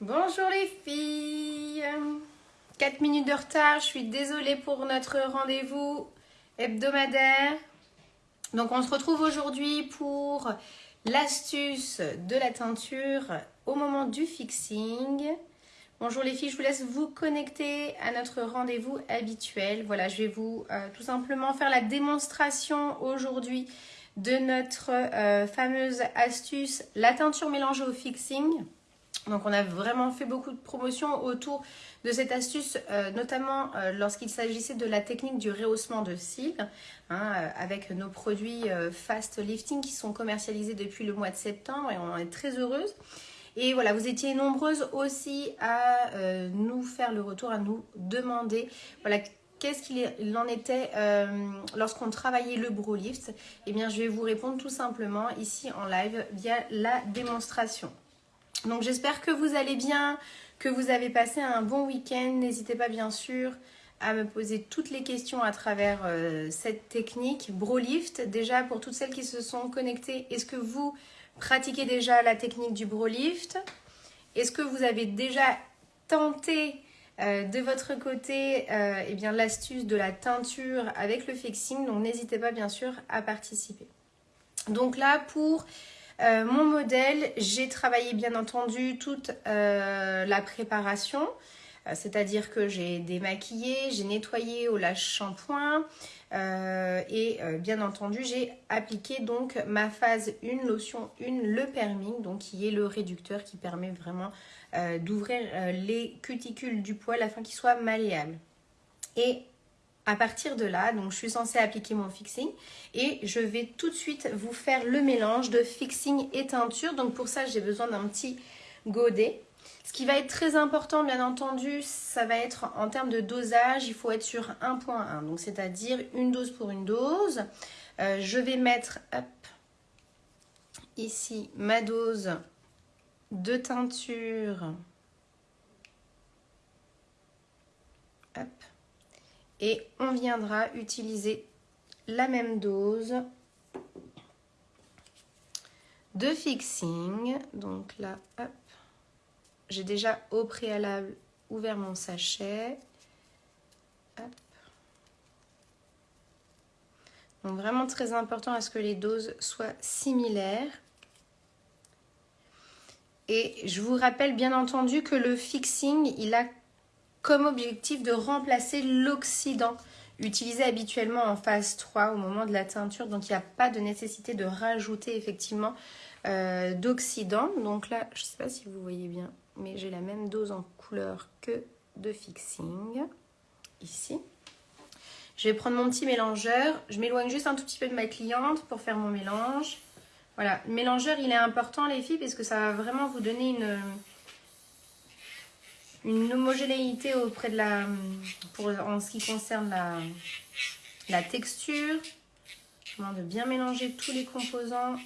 Bonjour les filles 4 minutes de retard, je suis désolée pour notre rendez-vous hebdomadaire. Donc on se retrouve aujourd'hui pour l'astuce de la teinture au moment du fixing. Bonjour les filles, je vous laisse vous connecter à notre rendez-vous habituel. Voilà, je vais vous euh, tout simplement faire la démonstration aujourd'hui de notre euh, fameuse astuce, la teinture mélangée au fixing. Donc on a vraiment fait beaucoup de promotions autour de cette astuce, euh, notamment lorsqu'il s'agissait de la technique du rehaussement de cils, hein, avec nos produits Fast Lifting qui sont commercialisés depuis le mois de septembre et on est très heureuse. Et voilà, vous étiez nombreuses aussi à euh, nous faire le retour, à nous demander voilà, qu'est-ce qu'il en était euh, lorsqu'on travaillait le Bro Lift. Eh bien, je vais vous répondre tout simplement ici en live via la démonstration. Donc, j'espère que vous allez bien, que vous avez passé un bon week-end. N'hésitez pas bien sûr à me poser toutes les questions à travers euh, cette technique Lift. Déjà, pour toutes celles qui se sont connectées, est-ce que vous pratiquez déjà la technique du lift Est-ce que vous avez déjà tenté euh, de votre côté euh, eh bien l'astuce de la teinture avec le fixing Donc n'hésitez pas bien sûr à participer. Donc là pour euh, mon modèle, j'ai travaillé bien entendu toute la préparation. C'est-à-dire que j'ai démaquillé, j'ai nettoyé au lâche shampoing, euh, et euh, bien entendu, j'ai appliqué donc ma phase 1, lotion 1, le perming, donc qui est le réducteur qui permet vraiment euh, d'ouvrir les cuticules du poil afin qu'il soit malléable. Et à partir de là, donc je suis censée appliquer mon fixing et je vais tout de suite vous faire le mélange de fixing et teinture. Donc pour ça, j'ai besoin d'un petit godet. Ce qui va être très important, bien entendu, ça va être en termes de dosage, il faut être sur 1.1, donc c'est-à-dire une dose pour une dose. Euh, je vais mettre ici ma dose de teinture. et on viendra utiliser la même dose de fixing. Donc là, hop, j'ai déjà au préalable ouvert mon sachet. Donc vraiment très important à ce que les doses soient similaires. Et je vous rappelle bien entendu que le fixing, il a comme objectif de remplacer l'oxydant utilisé habituellement en phase 3 au moment de la teinture. Donc il n'y a pas de nécessité de rajouter effectivement euh, d'oxydant. Donc là, je ne sais pas si vous voyez bien, mais j'ai la même dose en couleur que de fixing, ici. Je vais prendre mon petit mélangeur. Je m'éloigne juste un tout petit peu de ma cliente pour faire mon mélange. Voilà, le mélangeur, il est important, les filles, parce que ça va vraiment vous donner une, homogénéité auprès de la... Pour, en ce qui concerne la, la texture. Je de bien mélanger tous les composants.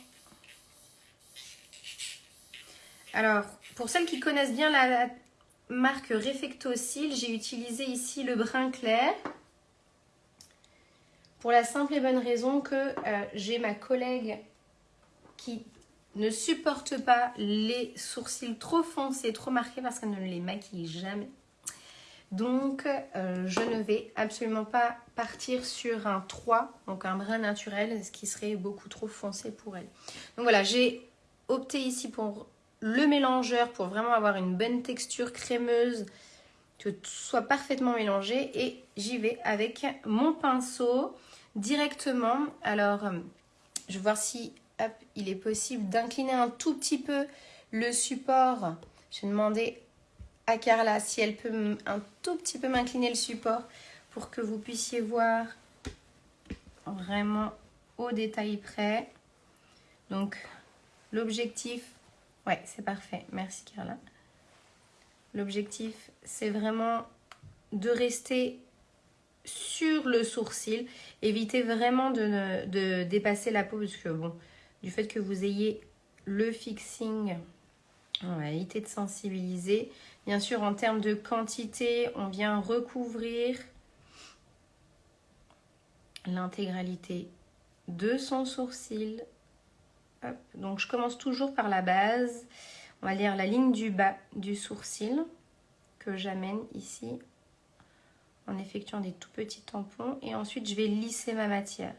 Alors, pour celles qui connaissent bien la marque Refectocil, j'ai utilisé ici le brun clair. Pour la simple et bonne raison que euh, j'ai ma collègue qui ne supporte pas les sourcils trop foncés, trop marqués parce qu'elle ne les maquille jamais. Donc, euh, je ne vais absolument pas partir sur un 3, donc un brun naturel, ce qui serait beaucoup trop foncé pour elle. Donc voilà, j'ai opté ici pour le mélangeur pour vraiment avoir une bonne texture crémeuse, que tout soit parfaitement mélangé. Et j'y vais avec mon pinceau directement. Alors, euh, je vais voir si il est possible d'incliner un tout petit peu le support. Je vais demander à Carla si elle peut un tout petit peu m'incliner le support pour que vous puissiez voir vraiment au détail près. Donc, l'objectif Ouais, c'est parfait. Merci Carla. L'objectif, c'est vraiment de rester sur le sourcil. Évitez vraiment de, dépasser la peau parce que bon, du fait que vous ayez le fixing, on va éviter de sensibiliser. Bien sûr, en termes de quantité, on vient recouvrir l'intégralité de son sourcil. Donc je commence toujours par la base. On va lire la ligne du bas du sourcil que j'amène ici en effectuant des tout petits tampons. Et ensuite, je vais lisser ma matière.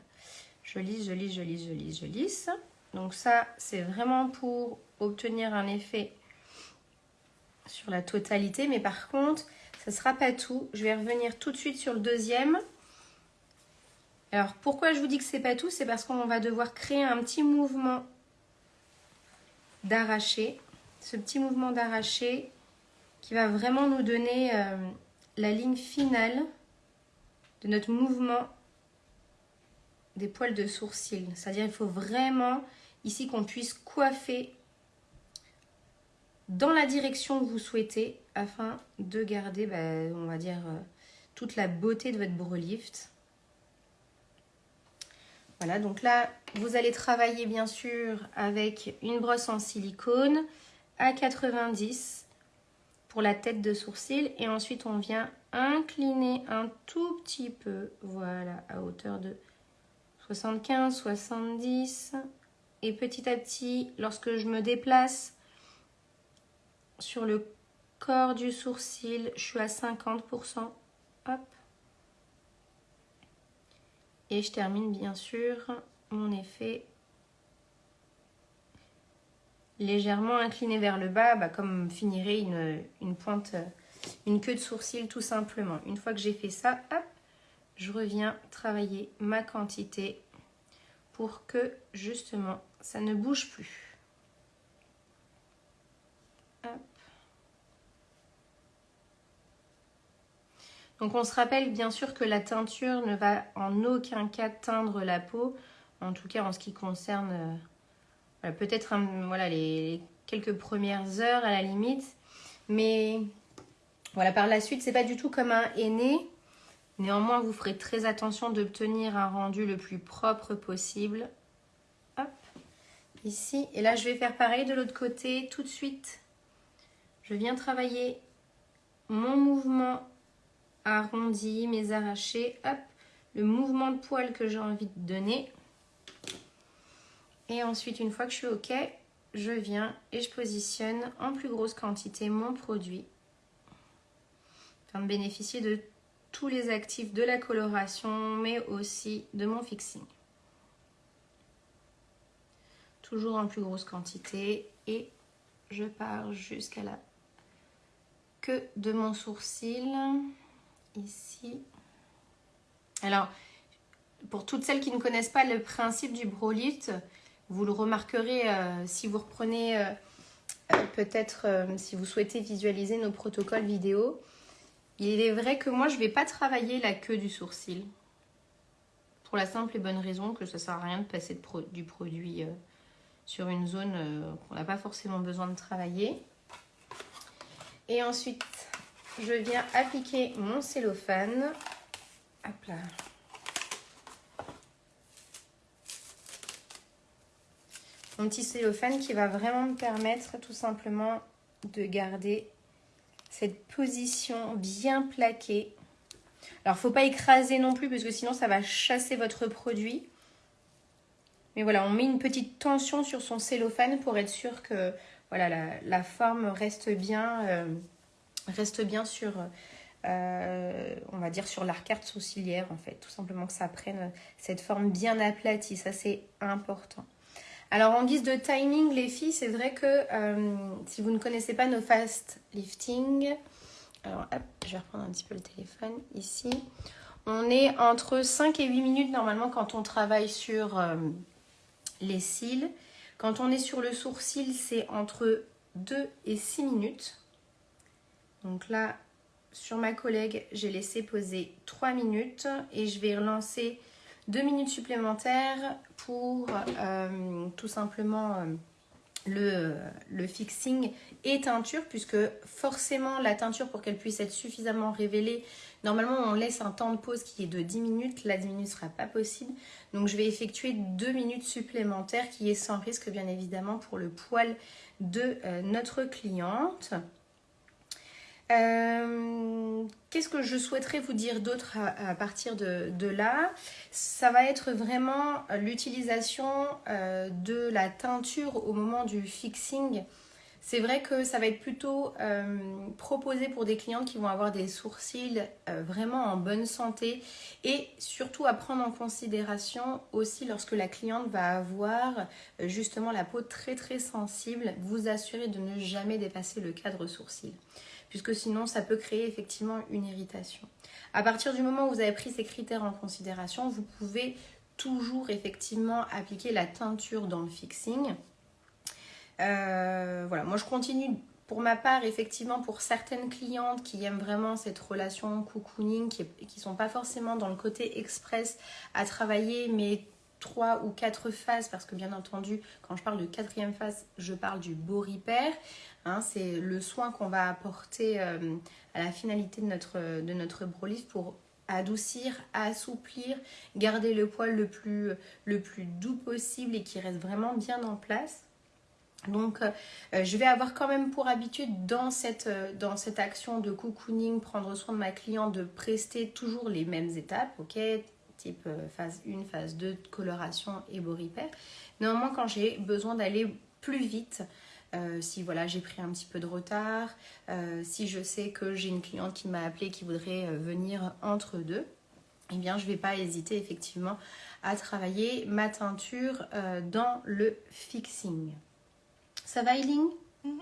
Je lisse, je lisse, je lisse, je lisse, je lisse. Donc ça, c'est vraiment pour obtenir un effet sur la totalité. Mais par contre, ça sera pas tout. Je vais revenir tout de suite sur le deuxième. Alors, pourquoi je vous dis que c'est pas tout? C'est parce qu'on va devoir créer un petit mouvement d'arraché. Ce petit mouvement d'arraché qui va vraiment nous donner euh, la ligne finale de notre mouvement des poils de sourcil. C'est-à-dire il faut vraiment ici qu'on puisse coiffer dans la direction que vous souhaitez afin de garder, bah, on va dire, euh, toute la beauté de votre brow lift. Voilà, donc là, vous allez travailler bien sûr avec une brosse en silicone à 90 pour la tête de sourcil. Et ensuite, on vient incliner un tout petit peu, voilà, à hauteur de 75, 70. Et petit à petit, lorsque je me déplace sur le corps du sourcil, je suis à 50%. Hop. Et je termine bien sûr mon effet légèrement incliné vers le bas, bah, comme finirait une, pointe, une queue de sourcil tout simplement. Une fois que j'ai fait ça, hop, je reviens travailler ma quantité pour que justement ça ne bouge plus. Donc on se rappelle bien sûr que la teinture ne va en aucun cas teindre la peau, en tout cas en ce qui concerne euh, peut-être voilà, les, quelques premières heures à la limite. Mais voilà, par la suite, c'est pas du tout comme un aîné. Néanmoins, vous ferez très attention d'obtenir un rendu le plus propre possible. Ici. Et là, je vais faire pareil de l'autre côté tout de suite. Je viens travailler mon mouvement arrondi, mes arrachés, hop, le mouvement de poil que j'ai envie de donner. Et ensuite, une fois que je suis OK, je viens et je positionne en plus grosse quantité mon produit afin de bénéficier de tous les actifs de la coloration, mais aussi de mon fixing. Toujours en plus grosse quantité et je pars jusqu'à la queue de mon sourcil ici. Alors, pour toutes celles qui ne connaissent pas le principe du brolite, vous le remarquerez euh, si vous reprenez euh, euh, peut-être, si vous souhaitez visualiser nos protocoles vidéo. Il est vrai que moi, je ne vais pas travailler la queue du sourcil. Pour la simple et bonne raison que ça ne sert à rien de passer du produit sur une zone qu'on n'a pas forcément besoin de travailler. Et ensuite, je viens appliquer mon cellophane. Hop là. Mon petit cellophane qui va vraiment me permettre tout simplement de garder cette position bien plaquée. Alors, faut pas écraser non plus parce que sinon ça va chasser votre produit. Mais voilà, on met une petite tension sur son cellophane pour être sûr que voilà, la, forme reste bien... Euh, reste bien sur, euh, on va dire, sur l'arcade sourcilière, en fait. Tout simplement que ça prenne cette forme bien aplatie. Ça, c'est important. Alors, en guise de timing, les filles, c'est vrai que euh, si vous ne connaissez pas nos fast lifting, alors hop, je vais reprendre un petit peu le téléphone ici. On est entre 5 et 8 minutes normalement quand on travaille sur euh, les cils. Quand on est sur le sourcil, c'est entre 2 et 6 minutes. Donc là, sur ma collègue, j'ai laissé poser 3 minutes et je vais relancer 2 minutes supplémentaires pour euh, tout simplement euh, le, fixing et teinture puisque forcément la teinture pour qu'elle puisse être suffisamment révélée, normalement on laisse un temps de pause qui est de 10 minutes, la 10 minutes ne sera pas possible. Donc je vais effectuer 2 minutes supplémentaires qui est sans risque bien évidemment pour le poil de euh, notre cliente. Euh, qu'est-ce que je souhaiterais vous dire d'autre à, partir de, là? Ça va être vraiment l'utilisation euh, de la teinture au moment du fixing. C'est vrai que ça va être plutôt euh, proposé pour des clientes qui vont avoir des sourcils vraiment en bonne santé et surtout à prendre en considération aussi lorsque la cliente va avoir justement la peau très très sensible, vous assurer de ne jamais dépasser le cadre sourcil puisque sinon ça peut créer effectivement une irritation. À partir du moment où vous avez pris ces critères en considération, vous pouvez toujours effectivement appliquer la teinture dans le fixing. Euh, voilà, moi je continue pour ma part, effectivement, pour certaines clientes qui aiment vraiment cette relation cocooning, qui ne sont pas forcément dans le côté express à travailler, mais trois ou quatre phases, parce que bien entendu, quand je parle de quatrième phase, je parle du beau repair. Hein, c'est le soin qu'on va apporter euh, à la finalité de notre, de notre pour adoucir, assouplir, garder le poil le plus, le plus doux possible et qui reste vraiment bien en place. Donc, euh, je vais avoir quand même pour habitude dans cette, euh, dans cette action de cocooning, prendre soin de ma cliente, de prester toujours les mêmes étapes, ok? Type phase 1, phase 2, coloration et beau repair. Néanmoins, quand j'ai besoin d'aller plus vite, euh, si voilà j'ai pris un petit peu de retard, euh, si je sais que j'ai une cliente qui m'a appelé qui voudrait euh, venir entre deux, eh bien je ne vais pas hésiter effectivement à travailler ma teinture dans le fixing. Ça va Eileen? Mhm.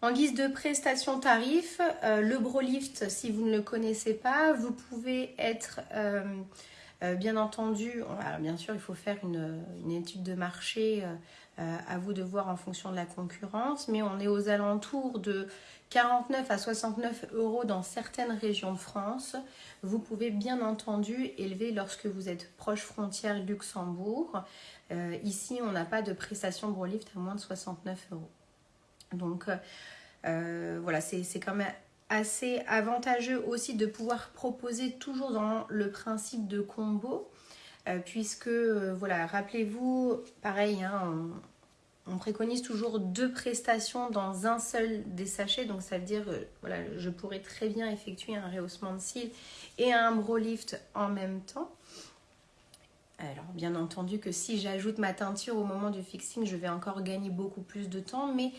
En guise de prestation tarif, le Brolift, si vous ne le connaissez pas, vous pouvez être bien entendu, bien sûr il faut faire une, étude de marché euh, à vous de voir en fonction de la concurrence, mais on est aux alentours de 49 à 69 euros dans certaines régions de France. Vous pouvez bien entendu élever lorsque vous êtes proche frontière Luxembourg. Euh, ici, on n'a pas de prestation Brolift à moins de 69 euros. Donc euh, voilà, c'est quand même assez avantageux aussi de pouvoir proposer toujours dans le principe de combo euh, puisque, euh, voilà, rappelez-vous, pareil, hein, on, préconise toujours deux prestations dans un seul des sachets, donc ça veut dire, euh, voilà, je pourrais très bien effectuer un rehaussement de cils et un bro lift en même temps. Alors bien entendu que si j'ajoute ma teinture au moment du fixing, je vais encore gagner beaucoup plus de temps, mais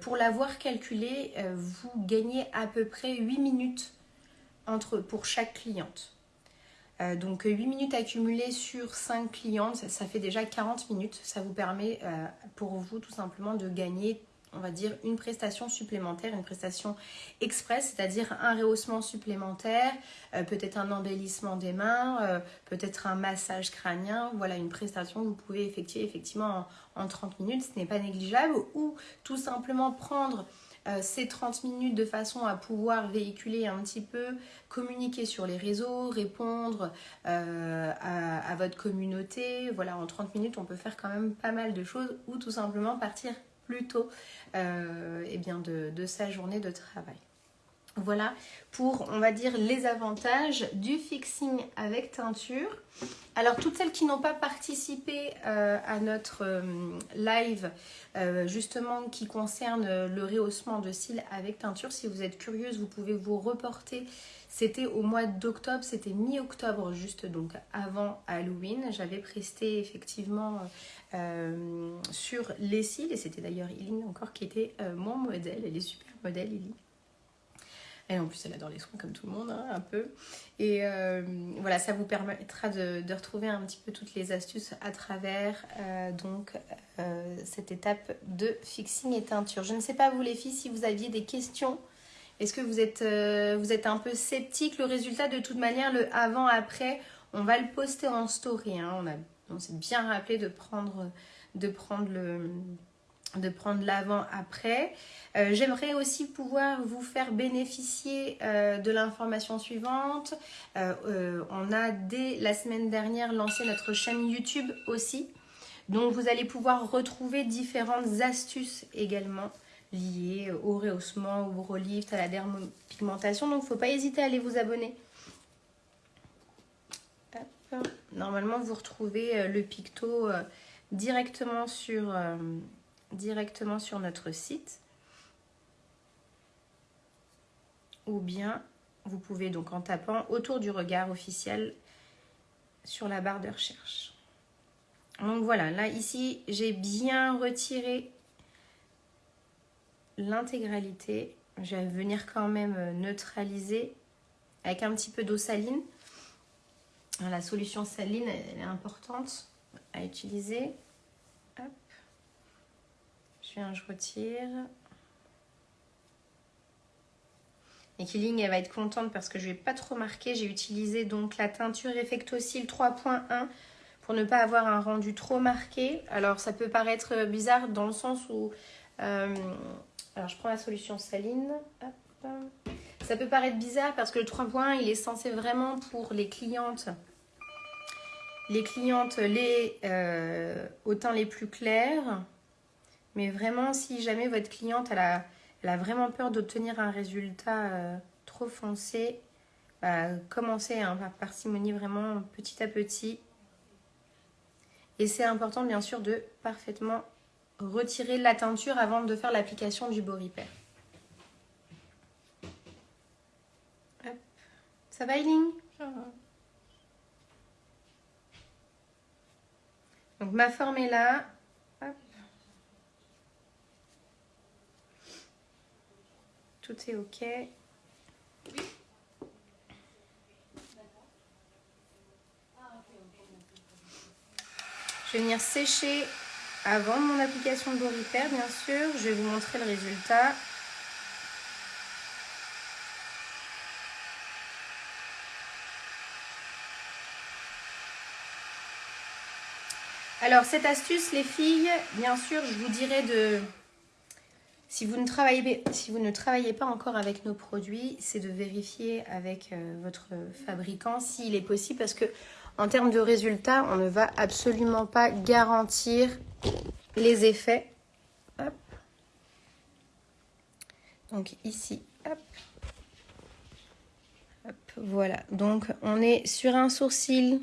pour l'avoir calculé, vous gagnez à peu près 8 minutes entre, pour chaque cliente. Euh, donc 8 minutes accumulées sur 5 clientes, ça, fait déjà 40 minutes. Ça vous permet euh, pour vous tout simplement de gagner, on va dire, une prestation supplémentaire, une prestation express, c'est-à-dire un rehaussement supplémentaire, euh, peut-être un embellissement des mains, peut-être un massage crânien. Voilà une prestation que vous pouvez effectuer effectivement en 30 minutes, ce n'est pas négligeable. Ou tout simplement prendre euh, ces 30 minutes de façon à pouvoir véhiculer un petit peu, communiquer sur les réseaux, répondre euh, à, votre communauté. Voilà, en 30 minutes, on peut faire quand même pas mal de choses ou tout simplement partir plus tôt euh, eh bien de sa journée de travail. Voilà pour, on va dire, les avantages du fixing avec teinture. Alors, toutes celles qui n'ont pas participé euh, à notre euh, live, euh, justement, qui concerne le rehaussement de cils avec teinture, si vous êtes curieuse, vous pouvez vous reporter. C'était au mois d'octobre, c'était mi-octobre, juste donc avant Halloween. J'avais presté effectivement sur les cils, et c'était d'ailleurs Eileen encore qui était mon modèle. Elle est super modèle, Eileen. Et en plus, elle adore les soins comme tout le monde, hein, un peu. Et euh, voilà, ça vous permettra de, retrouver un petit peu toutes les astuces à travers euh, donc euh, cette étape de fixing et teinture. Je ne sais pas vous les filles si vous aviez des questions. Est-ce que vous êtes, vous êtes un peu sceptique? Le résultat, de toute manière, le avant-après, on va le poster en story. Hein. On, on s'est bien rappelé de prendre, de prendre le de prendre l'avant après. Euh, j'aimerais aussi pouvoir vous faire bénéficier euh, de l'information suivante. Euh, on a dès la semaine dernière lancé notre chaîne YouTube aussi. Donc vous allez pouvoir retrouver différentes astuces également liées au rehaussement, au relift, à la dermopigmentation. Donc il ne faut pas hésiter à aller vous abonner. Normalement vous retrouvez le picto directement sur directement sur notre site. ou bien vous pouvez donc en tapant autour du regard officiel sur la barre de recherche. Donc voilà, là ici j'ai bien retiré l'intégralité. Je vais venir quand même neutraliser avec un petit peu d'eau saline. La solution saline, elle est importante à utiliser. Je retire. Et Killing, elle va être contente parce que je ne vais pas trop marquer. J'ai utilisé donc la teinture Effectocil 3.1 pour ne pas avoir un rendu trop marqué. Alors, ça peut paraître bizarre dans le sens où... Euh, alors, je prends la solution saline. Ça peut paraître bizarre parce que le 3.1, il est censé vraiment pour les clientes les clientes les euh, au teint les plus clairs. Mais vraiment, si jamais votre cliente elle a elle a vraiment peur d'obtenir un résultat euh, trop foncé, bah, commencez hein, par parcimonie vraiment petit à petit. Et c'est important bien sûr de parfaitement retirer la teinture avant de faire l'application du Beau Ça va Eileen? Donc ma forme est là. Est ok. Je vais venir sécher avant mon application de Boripère, bien sûr. Je vais vous montrer le résultat. Alors, cette astuce, les filles, bien sûr, je vous dirais de si vous, ne travaillez, pas encore avec nos produits, c'est de vérifier avec euh, votre fabricant s'il est possible parce que en termes de résultats, on ne va absolument pas garantir les effets. Donc ici, Voilà, donc on est sur un sourcil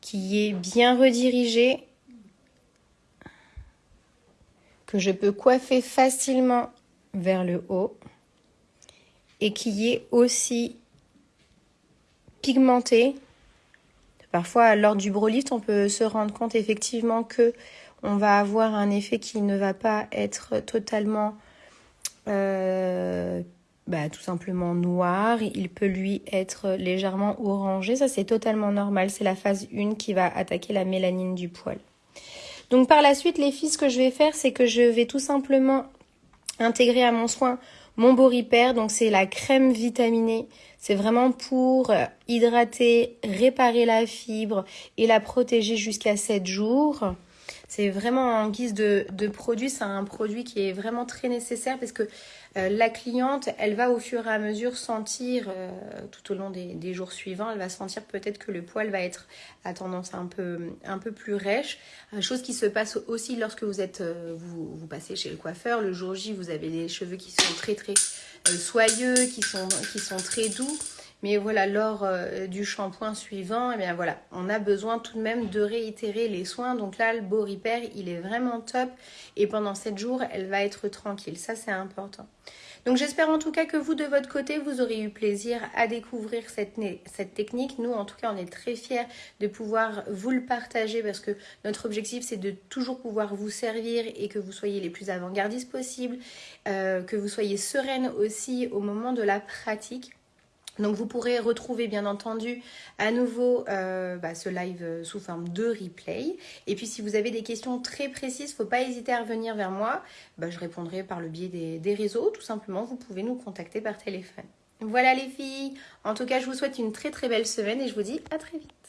qui est bien redirigé je peux coiffer facilement vers le haut et qui est aussi pigmenté. Parfois, lors du brolift, on peut se rendre compte effectivement que on va avoir un effet qui ne va pas être totalement euh, bah, tout simplement noir. Il peut lui être légèrement orangé. Ça, c'est totalement normal. C'est la phase 1 qui va attaquer la mélanine du poil. Donc par la suite, les filles, ce que je vais faire, c'est que je vais tout simplement intégrer à mon soin mon Boripère. Donc c'est la crème vitaminée. C'est vraiment pour euh, hydrater, réparer la fibre et la protéger jusqu'à 7 jours. C'est vraiment en guise de, produit, c'est un produit qui est vraiment très nécessaire parce que euh, la cliente, elle va au fur et à mesure sentir, euh, tout au long des, jours suivants, elle va sentir peut-être que le poil va être à tendance un peu, un peu plus rêche. Euh, chose qui se passe aussi lorsque vous êtes, vous, passez chez le coiffeur. Le jour J, vous avez des cheveux qui sont très très soyeux, qui sont très doux. Mais voilà, lors du shampoing suivant, eh bien voilà, on a besoin tout de même de réitérer les soins. Donc là, le Beau Repair, il est vraiment top. Et pendant 7 jours, elle va être tranquille. Ça, c'est important. Donc j'espère en tout cas que vous de votre côté vous aurez eu plaisir à découvrir cette, cette technique. Nous en tout cas on est très fiers de pouvoir vous le partager parce que notre objectif c'est de toujours pouvoir vous servir et que vous soyez les plus avant-gardistes possibles, euh, que vous soyez sereine aussi au moment de la pratique. Donc vous pourrez retrouver bien entendu à nouveau euh, bah, ce live euh, sous forme de replay. Et puis si vous avez des questions très précises, faut pas hésiter à revenir vers moi. Bah, je répondrai par le biais des réseaux. Tout simplement, vous pouvez nous contacter par téléphone. Voilà les filles. En tout cas, je vous souhaite une très très belle semaine et je vous dis à très vite.